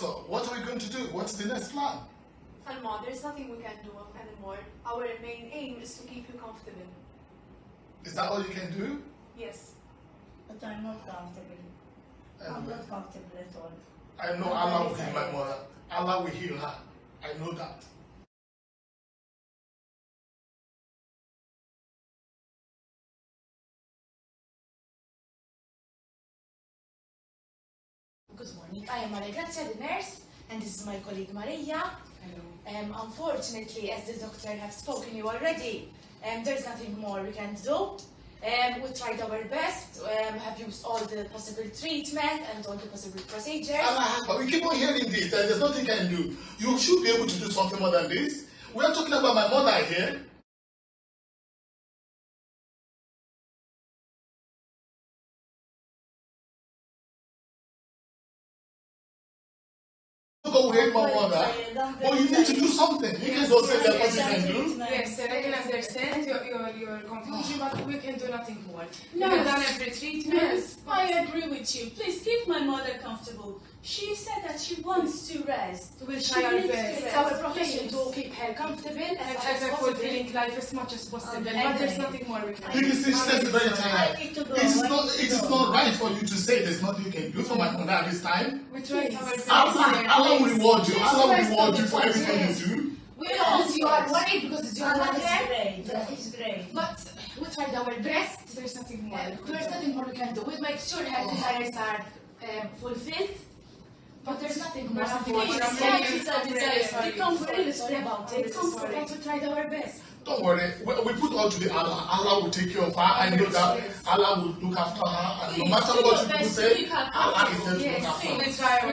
So what are we going to do? What's the next plan? Alma, there's nothing we can do anymore. Our main aim is to keep you comfortable. Is that all you can do? Yes. But I'm not comfortable. I'm not comfortable at all. I know Allah will heal my mother. Allah will heal her. I know that. Good morning. I am Maria Grazia, the nurse, and this is my colleague Maria. Um, unfortunately, as the doctor has spoken to you already, um, there's nothing more we can do. Um, we tried our best, um, have used all the possible treatment and all the possible procedures. But we keep on hearing this, and there's nothing you can do. You should be able to do something more than this. We are talking about my mother here. Hate my mother. But you need to do something. You can just say that what you can do. Yes, sir, I can understand your, your, your confusion, but we can do nothing more. We No. have done every treatment. Yes, I agree with you. Please keep my mother comfortable. She said that she wants to rest. We'll She try our needs to best. It's our profession to keep her comfortable And much have as a possible. fulfilling life as much as possible, but there's nothing more we can do. Because she says very I tired. need to go. It is not, it is not right for you to say there's nothing you can do for my mother at this time. We tried our best. Allah. Allah will reward you. Yes, Allah will yes, reward you for everything you do. We know you are worried because it's your Allah mother, is great. That is great. but we tried our best. There's nothing more. There's nothing more we can do. We make sure her desires are um, fulfilled, but there's nothing more. There's nothing Please, more. I'm yeah, really it's a sorry. desire. Sorry. We're really sorry about I'm it. really sorry. But we tried our best. Don't worry. We, we put all to the Allah. Allah will take care of her. I know that Yes. Allah will look after her. And no Please, matter do what your you people best to say, keep her Allah is comfortable. there to look Yes, after her. we try our